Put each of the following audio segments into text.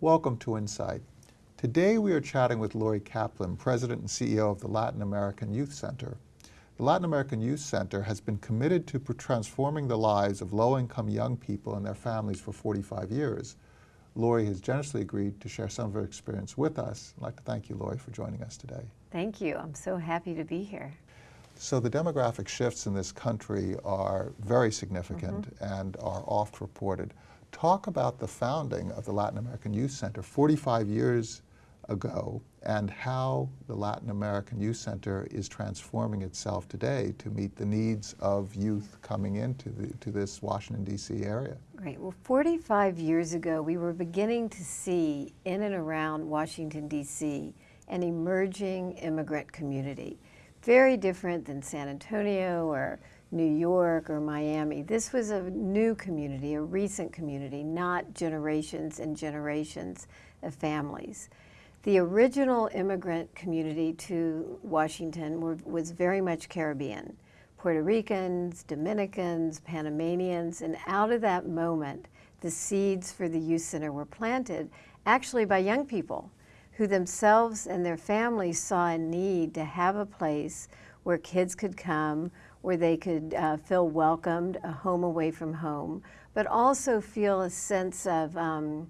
Welcome to Insight. Today we are chatting with Lori Kaplan, President and CEO of the Latin American Youth Center. The Latin American Youth Center has been committed to transforming the lives of low-income young people and their families for 45 years. Lori has generously agreed to share some of her experience with us. I'd like to thank you, Lori, for joining us today. Thank you. I'm so happy to be here. So the demographic shifts in this country are very significant mm -hmm. and are oft reported. Talk about the founding of the Latin American Youth Center 45 years ago and how the Latin American Youth Center is transforming itself today to meet the needs of youth coming into the, to this Washington, D.C. area. Right. Well, 45 years ago, we were beginning to see in and around Washington, D.C. an emerging immigrant community. Very different than San Antonio or New York or Miami. This was a new community, a recent community, not generations and generations of families. The original immigrant community to Washington were, was very much Caribbean. Puerto Ricans, Dominicans, Panamanians, and out of that moment, the seeds for the youth center were planted actually by young people who themselves and their families saw a need to have a place where kids could come, where they could uh, feel welcomed, a home away from home, but also feel a sense of um,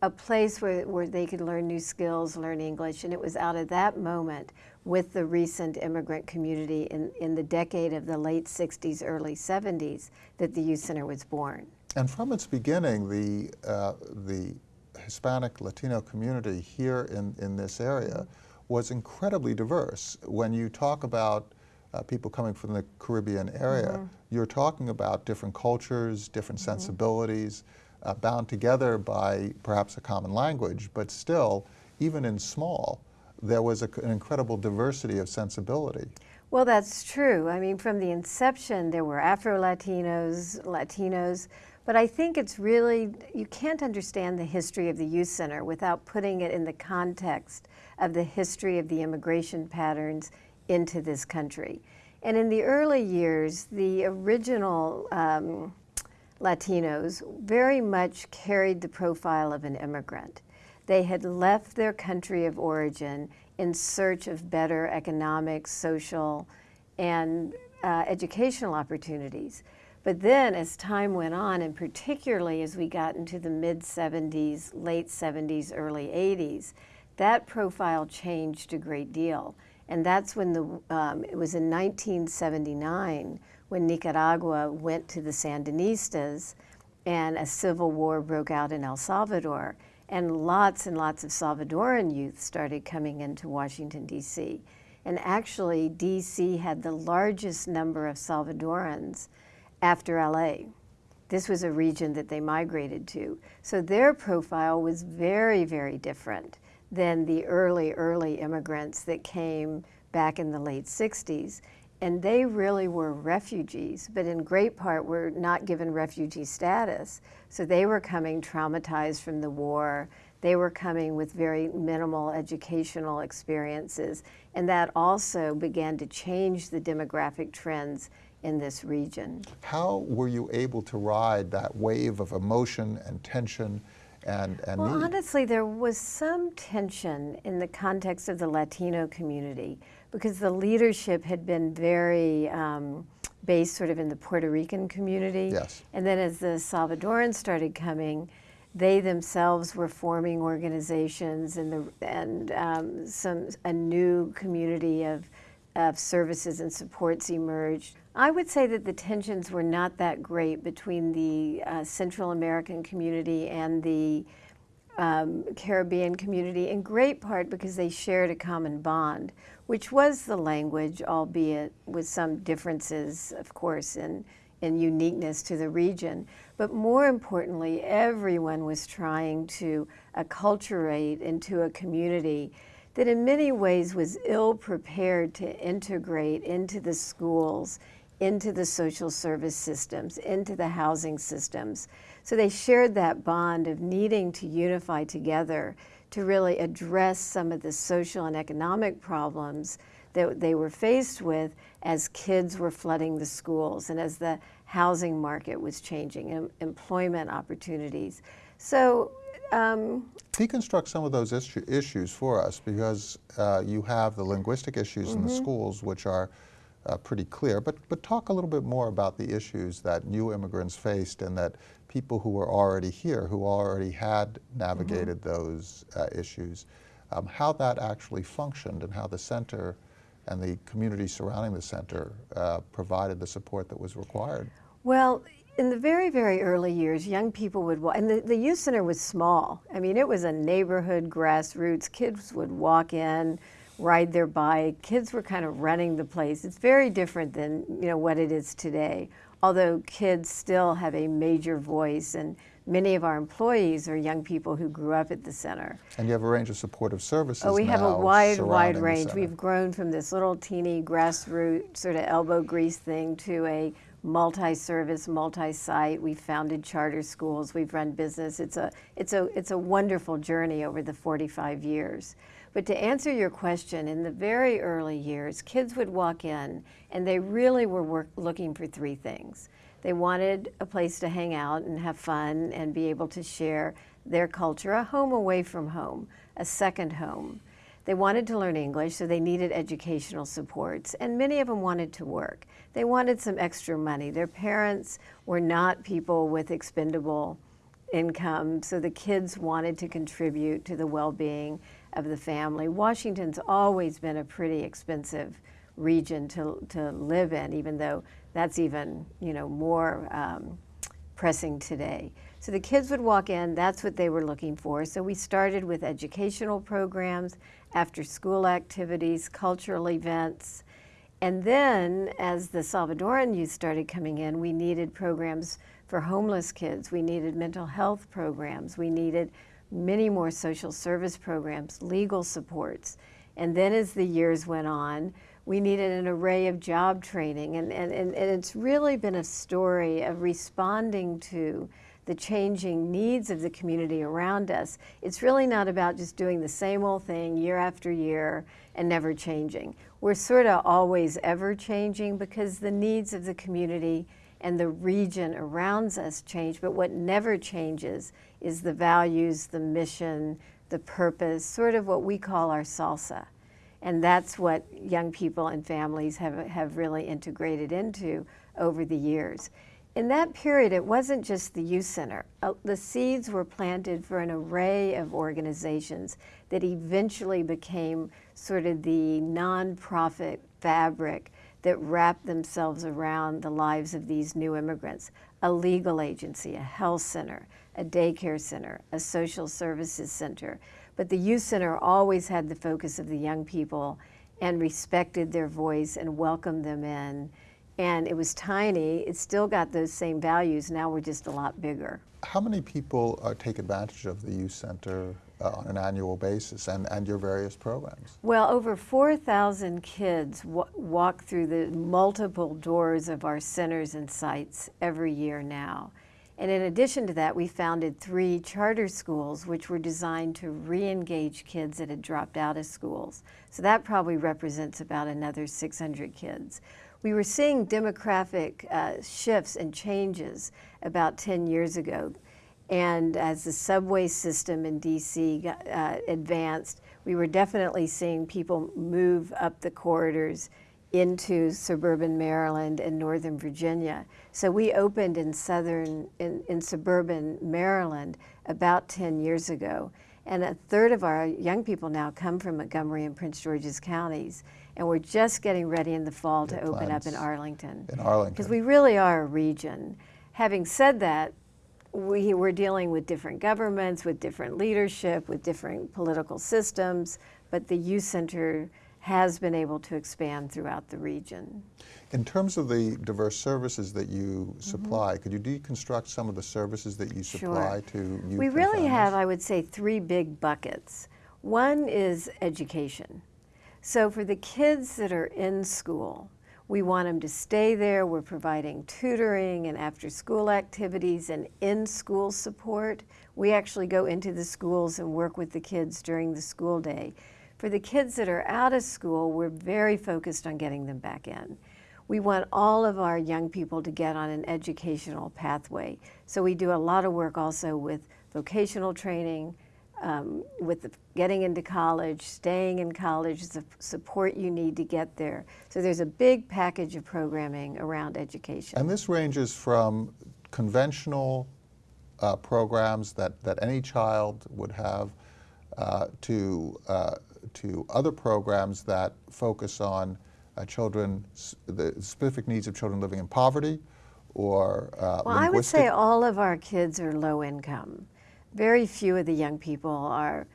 a place where, where they could learn new skills, learn English, and it was out of that moment with the recent immigrant community in, in the decade of the late 60s, early 70s that the Youth Center was born. And from its beginning, the, uh, the Hispanic Latino community here in, in this area was incredibly diverse. When you talk about uh, people coming from the Caribbean area, mm -hmm. you're talking about different cultures, different mm -hmm. sensibilities, uh, bound together by perhaps a common language, but still, even in small, there was a, an incredible diversity of sensibility. Well, that's true. I mean, from the inception, there were Afro-Latinos, Latinos, but I think it's really, you can't understand the history of the Youth Center without putting it in the context of the history of the immigration patterns into this country. And in the early years, the original um, Latinos very much carried the profile of an immigrant. They had left their country of origin in search of better economic, social, and uh, educational opportunities. But then as time went on, and particularly as we got into the mid-70s, late 70s, early 80s, that profile changed a great deal. And that's when the, um, it was in 1979 when Nicaragua went to the Sandinistas and a civil war broke out in El Salvador. And lots and lots of Salvadoran youth started coming into Washington, D.C. And actually, D.C. had the largest number of Salvadorans after L.A. This was a region that they migrated to. So their profile was very, very different than the early, early immigrants that came back in the late 60s. And they really were refugees, but in great part were not given refugee status. So they were coming traumatized from the war. They were coming with very minimal educational experiences. And that also began to change the demographic trends in this region. How were you able to ride that wave of emotion and tension and, and well, need? honestly, there was some tension in the context of the Latino community because the leadership had been very um, based sort of in the Puerto Rican community. Yes. And then as the Salvadorans started coming, they themselves were forming organizations and, the, and um, some, a new community of, of services and supports emerged. I would say that the tensions were not that great between the uh, Central American community and the um, Caribbean community, in great part because they shared a common bond, which was the language, albeit with some differences, of course, in, in uniqueness to the region. But more importantly, everyone was trying to acculturate into a community that in many ways was ill prepared to integrate into the schools, into the social service systems, into the housing systems. So they shared that bond of needing to unify together to really address some of the social and economic problems that they were faced with as kids were flooding the schools and as the housing market was changing, employment opportunities. So Um, Deconstruct some of those issu- issues for us because uh, you have the linguistic issues in the schools, which are uh, pretty clear. But, but talk a little bit more about the issues that new immigrants faced and that people who were already here, who already had navigated those uh, issues, um, how that actually functioned and how the center and the community surrounding the center uh, provided the support that was required. Well, in the very, very early years, young people would walk, and the, the youth center was small. I mean, it was a neighborhood grassroots. Kids would walk in, ride their bike. Kids were kind of running the place. It's very different than you know what it is today. Although kids still have a major voice, and many of our employees are young people who grew up at the center. And you have a range of supportive services. Oh, we have a wide, wide range. We've grown from this little teeny grassroots sort of elbow grease thing to a multi-service, multi-site. We've founded charter schools. We've run business. It's a, it's a, it's a wonderful journey over the 45 years. But to answer your question, in the very early years, kids would walk in and they really were work, looking for three things. They wanted a place to hang out and have fun and be able to share their culture, a home away from home, a second home. They wanted to learn English, so they needed educational supports, and many of them wanted to work. They wanted some extra money. Their parents were not people with expendable income, so the kids wanted to contribute to the well being of the family. Washington's always been a pretty expensive region to, to live in, even though that's even you know more um, pressing today. So the kids would walk in, that's what they were looking for. So we started with educational programs, after school activities, cultural events. And then as the Salvadoran youth started coming in, we needed programs for homeless kids. We needed mental health programs. We needed many more social service programs, legal supports. And then as the years went on, we needed an array of job training. And, and, and, and it's really been a story of responding to the changing needs of the community around us. It's really not about just doing the same old thing year after year and never changing. We're sort of always ever changing because the needs of the community and the region around us change, but what never changes is the values, the mission, the purpose, sort of what we call our salsa. And that's what young people and families have, have really integrated into over the years. In that period, it wasn't just the youth center. Uh, the seeds were planted for an array of organizations that eventually became sort of the nonprofit fabric that wrapped themselves around the lives of these new immigrants. A legal agency, a health center, a daycare center, a social services center. But the youth center always had the focus of the young people and respected their voice and welcomed them in and it was tiny. It still got those same values. Now we're just a lot bigger. How many people uh, take advantage of the youth center uh, on an annual basis and, and your various programs? Well, over 4,000 kids walk through the multiple doors of our centers and sites every year now. And in addition to that, we founded three charter schools which were designed to re-engage kids that had dropped out of schools. So that probably represents about another 600 kids we were seeing demographic uh, shifts and changes about 10 years ago. And as the subway system in DC got, uh, advanced, we were definitely seeing people move up the corridors into suburban Maryland and Northern Virginia. So we opened in southern, in, in suburban Maryland about 10 years ago. And a third of our young people now come from Montgomery and Prince George's counties and we're just getting ready in the fall to open up in Arlington. In Arlington. Because we really are a region. Having said that, we, we're dealing with different governments, with different leadership, with different political systems, but the youth center has been able to expand throughout the region. In terms of the diverse services that you supply, mm -hmm. could you deconstruct some of the services that you supply sure. to youth? We really have, I would say, three big buckets. One is education. So for the kids that are in school, we want them to stay there. We're providing tutoring and after school activities and in school support. We actually go into the schools and work with the kids during the school day. For the kids that are out of school, we're very focused on getting them back in. We want all of our young people to get on an educational pathway. So we do a lot of work also with vocational training, um, with the, getting into college, staying in college, the support you need to get there. So there's a big package of programming around education. And this ranges from conventional uh, programs that, that any child would have uh, to, uh, to other programs that focus on uh, children, the specific needs of children living in poverty or uh, well, I would say all of our kids are low income. Very few of the young people are.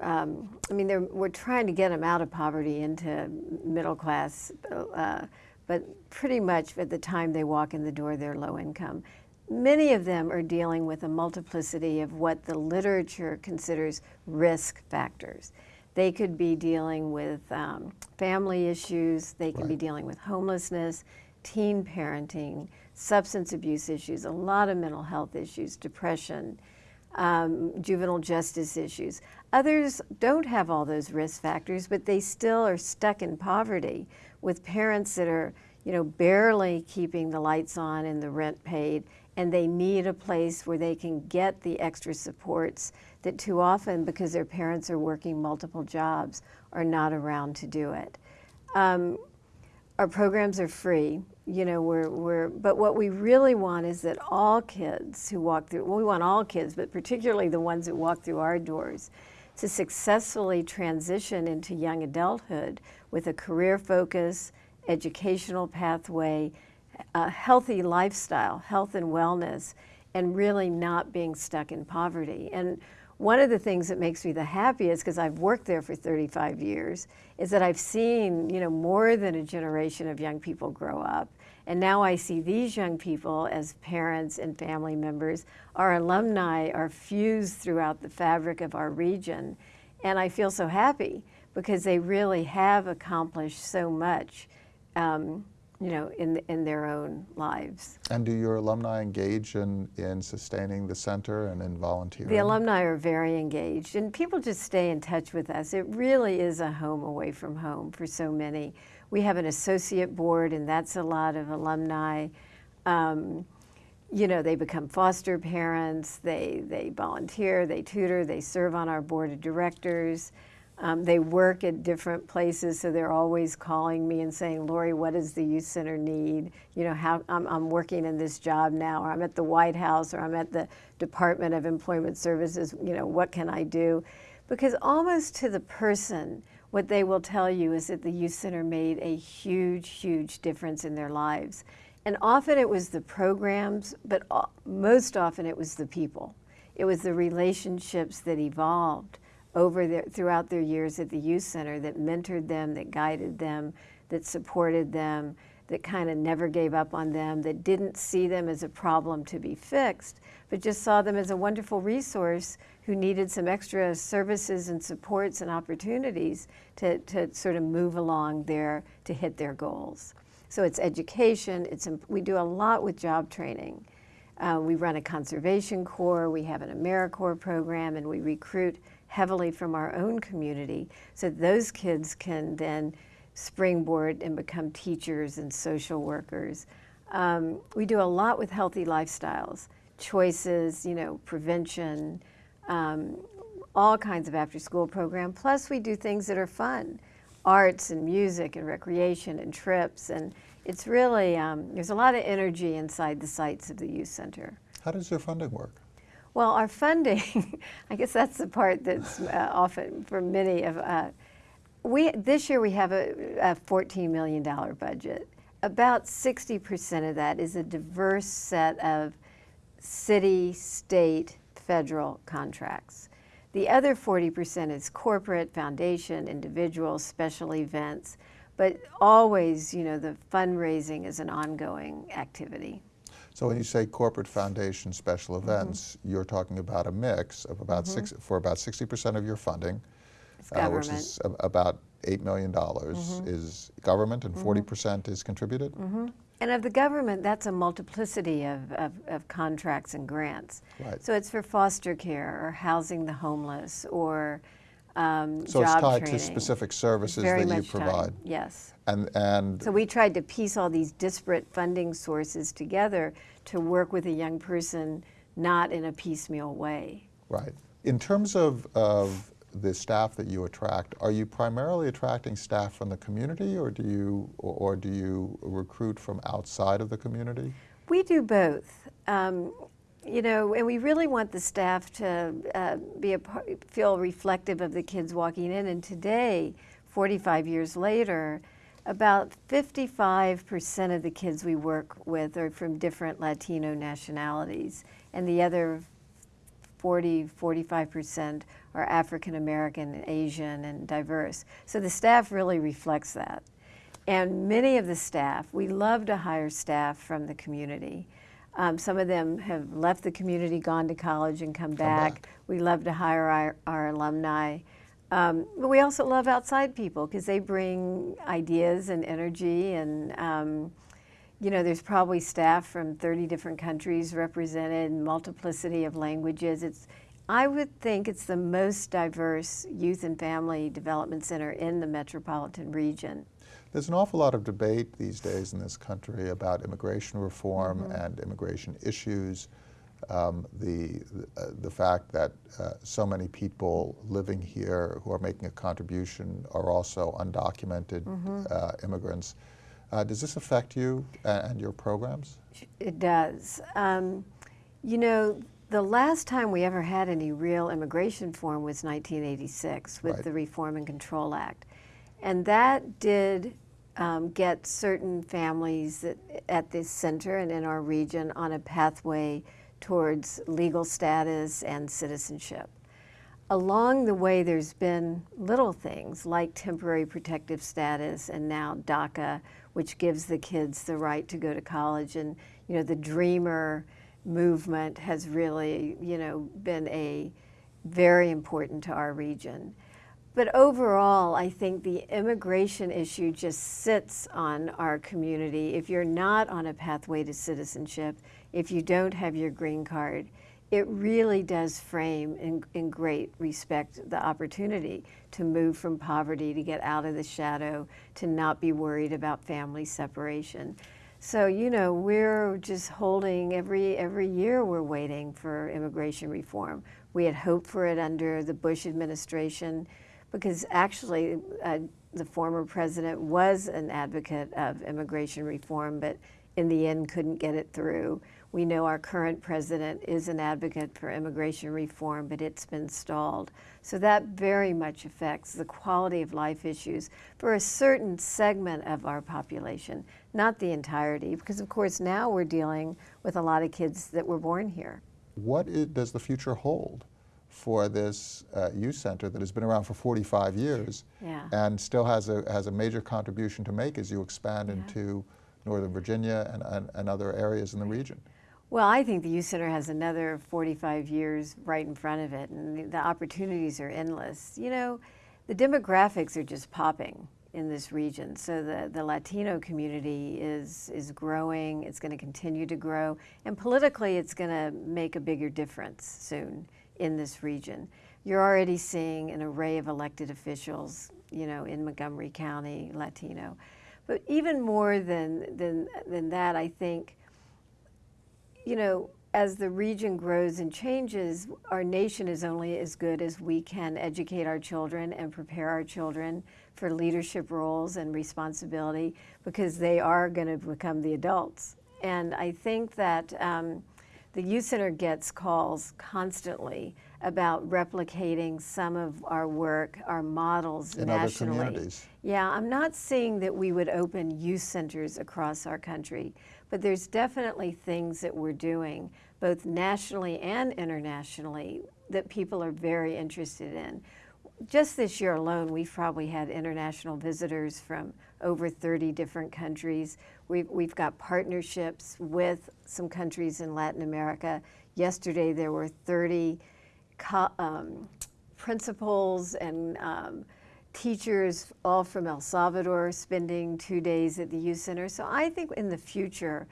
Um, I mean, we're trying to get them out of poverty into middle class, uh, but pretty much at the time they walk in the door, they're low income. Many of them are dealing with a multiplicity of what the literature considers risk factors. They could be dealing with um, family issues, they can right. be dealing with homelessness, teen parenting, substance abuse issues, a lot of mental health issues, depression, um, juvenile justice issues. Others don't have all those risk factors, but they still are stuck in poverty with parents that are, you know, barely keeping the lights on and the rent paid, and they need a place where they can get the extra supports that too often, because their parents are working multiple jobs, are not around to do it. Um, our programs are free you know, we're, we're, but what we really want is that all kids who walk through, well, we want all kids, but particularly the ones that walk through our doors, to successfully transition into young adulthood with a career focus, educational pathway, a healthy lifestyle, health and wellness, and really not being stuck in poverty. And one of the things that makes me the happiest, because I've worked there for 35 years, is that I've seen, you know, more than a generation of young people grow up and now I see these young people as parents and family members. Our alumni are fused throughout the fabric of our region. And I feel so happy because they really have accomplished so much, um, you know, in, in their own lives. And do your alumni engage in, in sustaining the center and in volunteering? The alumni are very engaged and people just stay in touch with us. It really is a home away from home for so many. We have an associate board, and that's a lot of alumni. Um, you know, they become foster parents, they, they volunteer, they tutor, they serve on our board of directors. Um, they work at different places, so they're always calling me and saying, Lori, what does the youth center need? You know, how I'm, I'm working in this job now, or I'm at the White House, or I'm at the Department of Employment Services, you know, what can I do? Because almost to the person, what they will tell you is that the Youth Center made a huge, huge difference in their lives. And often it was the programs, but most often it was the people. It was the relationships that evolved over their, throughout their years at the Youth Center that mentored them, that guided them, that supported them, that kind of never gave up on them, that didn't see them as a problem to be fixed, but just saw them as a wonderful resource who needed some extra services and supports and opportunities to, to sort of move along there to hit their goals. So it's education, it's, we do a lot with job training. Uh, we run a conservation corps, we have an AmeriCorps program, and we recruit heavily from our own community so those kids can then springboard and become teachers and social workers. Um, we do a lot with healthy lifestyles, choices, you know, prevention, um, all kinds of after school program. Plus we do things that are fun, arts and music and recreation and trips. And it's really, um, there's a lot of energy inside the sites of the youth center. How does your funding work? Well, our funding, I guess that's the part that's uh, often for many of uh, we, this year we have a, a $14 million budget. About 60% of that is a diverse set of city, state, federal contracts. The other 40% is corporate, foundation, individual, special events, but always, you know, the fundraising is an ongoing activity. So when you say corporate foundation special mm-hmm. events, mm -hmm. you're talking about a mix of about mm -hmm. six, for about 60% of your funding, uh, which is about $8 million mm -hmm. is government and 40% mm-hmm. is contributed? Mm-hmm. And of the government, that's a multiplicity of, of, of, contracts and grants. Right. So it's for foster care or housing the homeless or um, so it's tied training. to specific services Very that you provide. Tied. Yes. And and so we tried to piece all these disparate funding sources together to work with a young person, not in a piecemeal way. Right. In terms of, of the staff that you attract, are you primarily attracting staff from the community or do you, or, or do you recruit from outside of the community? We do both. Um, you know, and we really want the staff to uh, be a feel reflective of the kids walking in. And today, 45 years later, about 55% of the kids we work with are from different Latino nationalities, and the other 40, 45% are African American, Asian, and diverse. So the staff really reflects that. And many of the staff, we love to hire staff from the community. Um, some of them have left the community, gone to college, and come, back. back. We love to hire our, our alumni. Um, but we also love outside people because they bring ideas and energy and um, you know, there's probably staff from 30 different countries represented, multiplicity of languages. It's, I would think it's the most diverse youth and family development center in the metropolitan region. There's an awful lot of debate these days in this country about immigration reform Mm-hmm. and immigration issues. Um, the, uh, the fact that uh, so many people living here who are making a contribution are also undocumented Mm-hmm. uh, immigrants. Uh, does this affect you and, your programs? It does. Um, you know, the last time we ever had any real immigration reform was 1986 with Right. the Reform and Control Act. And that did um, get certain families that, at this center and in our region on a pathway towards legal status and citizenship. Along the way, there's been little things like temporary protective status and now DACA, which gives the kids the right to go to college. And, you know, the Dreamer movement has really, you know, been a very important to our region. But overall, I think the immigration issue just sits on our community. If you're not on a pathway to citizenship, if you don't have your green card, it really does frame in, in great respect the opportunity to move from poverty, to get out of the shadow, to not be worried about family separation. So, you know, we're just holding every every year we're waiting for immigration reform. We had hoped for it under the Bush administration because actually uh, the former president was an advocate of immigration reform, but in the end couldn't get it through. We know our current president is an advocate for immigration reform, but it's been stalled. So that very much affects the quality of life issues for a certain segment of our population, not the entirety, because of course now we're dealing with a lot of kids that were born here. What does the future hold for this uh, youth center that has been around for 45 years Yeah. and still has a, has a major contribution to make as you expand into Northern Virginia and, and, and other areas in the region? Well, I think the Youth Center has another 45 years right in front of it, and the, the opportunities are endless. You know, the demographics are just popping in this region. So the, the Latino community is, is growing, it's going to continue to grow, and politically, it's going to make a bigger difference soon in this region. You're already seeing an array of elected officials, you know, in Montgomery County, Latino. But even more than, than, than that, I think you know, as the region grows and changes, our nation is only as good as we can educate our children and prepare our children for leadership roles and responsibility because they are going to become the adults. And I think that um, the Youth Center gets calls constantly about replicating some of our work, our models In other nationally. communities. Yeah, I'm not saying that we would open youth centers across our country, but there's definitely things that we're doing, both nationally and internationally, that people are very interested in. Just this year alone, we've probably had international visitors from over 30 different countries. We've, we've got partnerships with some countries in Latin America. Yesterday, there were 30 co- um, principals and um, teachers, all from El Salvador, spending two days at the youth center. So I think in the future,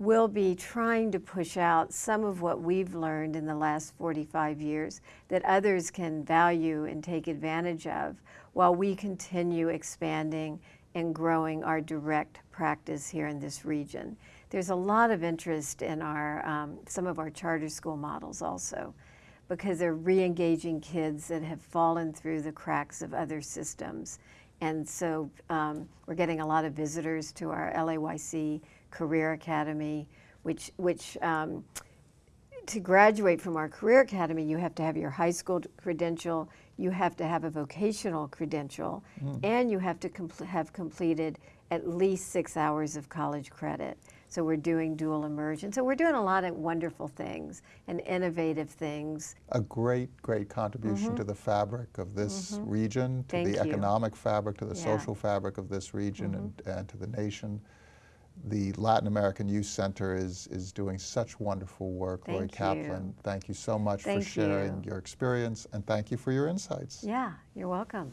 we'll be trying to push out some of what we've learned in the last 45 years that others can value and take advantage of while we continue expanding and growing our direct practice here in this region. There's a lot of interest in our, um, some of our charter school models also. because they're re-engaging kids that have fallen through the cracks of other systems. And so um, we're getting a lot of visitors to our LAYC Career Academy, which, which um, to graduate from our Career Academy, you have to have your high school credential, you have to have a vocational credential, hmm. and you have to compl- have completed at least six hours of college credit. So we're doing dual immersion. So we're doing a lot of wonderful things and innovative things. A great, great contribution mm-hmm. to the fabric of this mm-hmm. region, to. Thank the you. economic fabric, to the Yeah. Social fabric of this region mm-hmm. and, and to the nation. The Latin American Youth Center is, is doing such wonderful work. Lori Thank Kaplan, you. thank you so much Thank for sharing you. your experience and thank you for your insights. Yeah, you're welcome.